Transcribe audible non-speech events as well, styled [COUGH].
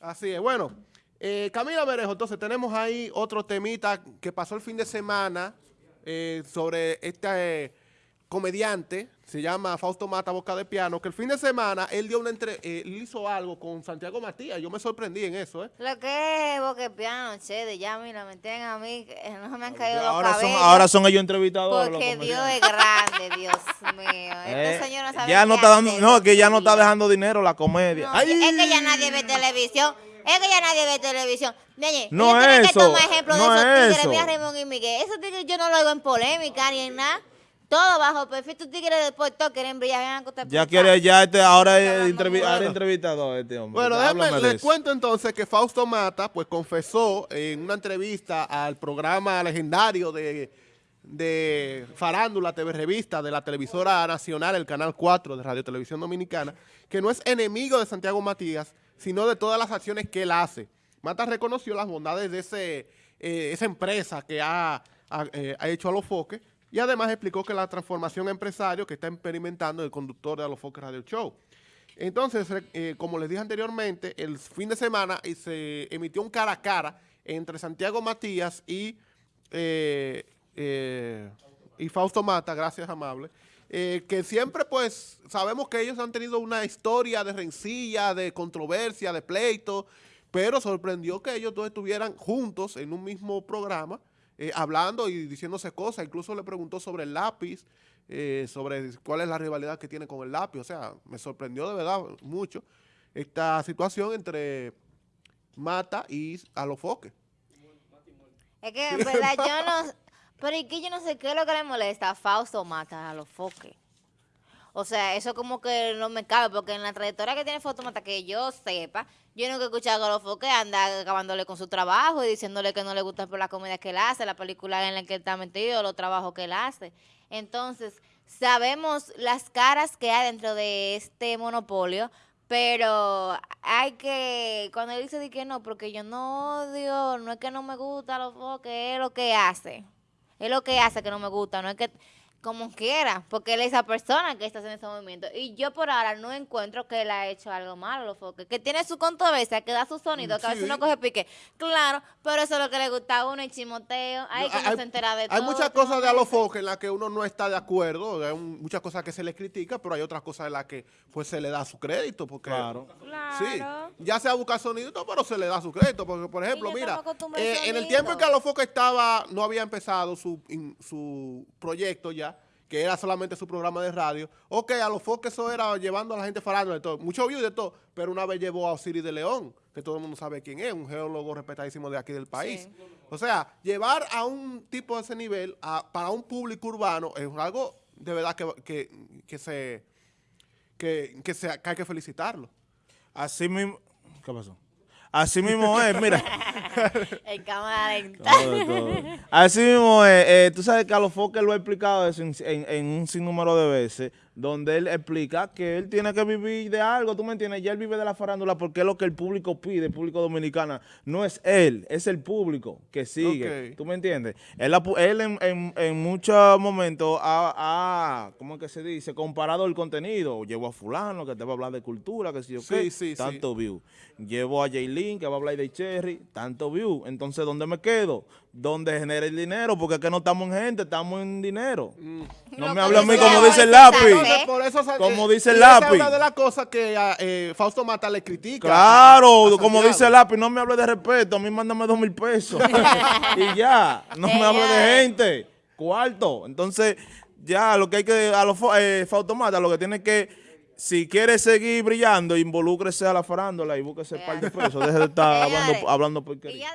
Así es. Bueno, eh, Camila Berejo, entonces tenemos ahí otro temita que pasó el fin de semana eh, sobre este eh, comediante, se llama Fausto Mata Boca de Piano, que el fin de semana él dio una entre, eh, él hizo algo con Santiago Matías. Yo me sorprendí en eso, ¿eh? Lo que es Boca de Piano, Chede, ya mira, me tienen a mí, no me han caído los Ahora son, cabellos. ahora son ellos entrevistadores. porque los Dios es grande, Dios [LAUGHS] mío. Eh, Este señor no sabe ya no está dando, no, que ya no está dejando dinero la comedia. No, Ay. Es que ya nadie ve televisión. Es que ya nadie ve televisión. Oye, No ellos tienen eso, que tomar ejemplo no de esos tigres. eso. Mira Raymond y Miguel. Esos tigres yo no lo hago en polémica ni en nada. Todo bajo perfil. Tus tigres de Puerto quieren brillar. Ya quiere, ya este, ahora es entrevi- es entrevistador este hombre. Bueno, déjame, les cuento entonces que Fausto Mata pues confesó en una entrevista al programa legendario de, de Farándula TV Revista de la televisora nacional, el Canal 4 de Radio Televisión Dominicana, que no es enemigo de Santiago Matías, sino de todas las acciones que él hace. Mata reconoció las bondades de ese, eh, esa empresa que ha, ha, eh, ha hecho a los foques y además explicó que la transformación empresario que está experimentando el conductor de a los foques Radio Show. Entonces, eh, como les dije anteriormente, el fin de semana se emitió un cara a cara entre Santiago Matías y, y Fausto Mata, gracias amable, eh, que siempre pues sabemos que ellos han tenido una historia de rencilla, de controversia, de pleito, pero sorprendió que ellos dos estuvieran juntos en un mismo programa, eh, hablando y diciéndose cosas, incluso le preguntó sobre el lápiz, eh, sobre cuál es la rivalidad que tiene con el lápiz. O sea, me sorprendió de verdad mucho esta situación entre Mata y Alofoque. Es que en verdad yo no. Pero es que yo no sé qué es lo que le molesta a Fausto Mata a los foques. O sea, eso como que no me cabe, porque en la trayectoria que tiene Fausto Mata, que yo sepa, yo nunca he escuchado que los foques anda acabándole con su trabajo y diciéndole que no le gusta por la comedia que él hace, la película en la que está metido, los trabajos que él hace. Entonces, sabemos las caras que hay dentro de este monopolio, pero hay que, cuando él dice que no, porque yo no odio, no es que no me gusta los foques, es lo que hace. Es lo que hace que no me gusta, no es que como quiera, porque él es esa persona que está haciendo ese movimiento. Y yo por ahora no encuentro que él ha hecho algo malo, los foques. Que tiene su controversia, que da su sonido, que a veces uno coge pique. Claro, pero eso es lo que le gusta a uno, el chimoteo. Ay, que no se entera de todo. hay muchas cosas de momento. Alofoque en las que uno no está de acuerdo, hay un- muchas cosas que se le critica, pero hay otras cosas en las que pues se le da su crédito. Porque, Claro. Sí, ya sea buscar sonido, pero se le da su crédito. Porque, por ejemplo, mira, eh, en el tiempo en que Alofoque estaba, no había empezado su, in- su proyecto ya, que era solamente su programa de radio. Ok, Alofoque eso era llevando a la gente farándula de todo. Mucho views de todo, pero una vez llevó a Osiris de León, que todo el mundo sabe quién es, un geólogo respetadísimo de aquí del país. Sí. O sea, llevar a un tipo de ese nivel a- para un público urbano es algo de verdad que, que, que se que, que, se, que hay que felicitarlo. Así mismo. ¿Qué pasó? Así mismo es, mira. [LAUGHS] [LAUGHS] En cámara lenta. Todo, todo. Así mismo es. eh, tú sabes que a los foques lo ha explicado eso en, en- en un sinnúmero de veces, donde él explica que él tiene que vivir de algo, ¿tú me entiendes? Ya él vive de la farándula porque es lo que el público pide, el público dominicano. No es él, es el público que sigue. ¿Tú me entiendes? Él, en, en- en muchos momentos ha, ha, ¿cómo es que se dice? Comparado el contenido. Llevo a fulano que te va a hablar de cultura, que si yo Sí, qué, sí, sí. tanto view. Llevo a Jaylin que va a hablar de Cherry, tanto view. Entonces, ¿dónde me quedo? ¿Dónde genera el dinero? Porque es que no estamos en gente, estamos en dinero. No Lo me hable a mí como dice el lápiz. Entonces, por eso, Como eh, dice el lápiz. una de las cosas que a, eh, Fausto Mata le critica. Claro, a- a como dice el lápiz, no me hable de respeto, a mí mándame dos mil pesos. [LAUGHS] y ya, no me hable de gente. Cuarto. Entonces, ya lo que hay que, a los eh, Fautomata, lo que tiene que, si quiere seguir brillando, involúcrese a la farándula y búsquese un par de pesos. Deje de estar hablando, hablando porquería.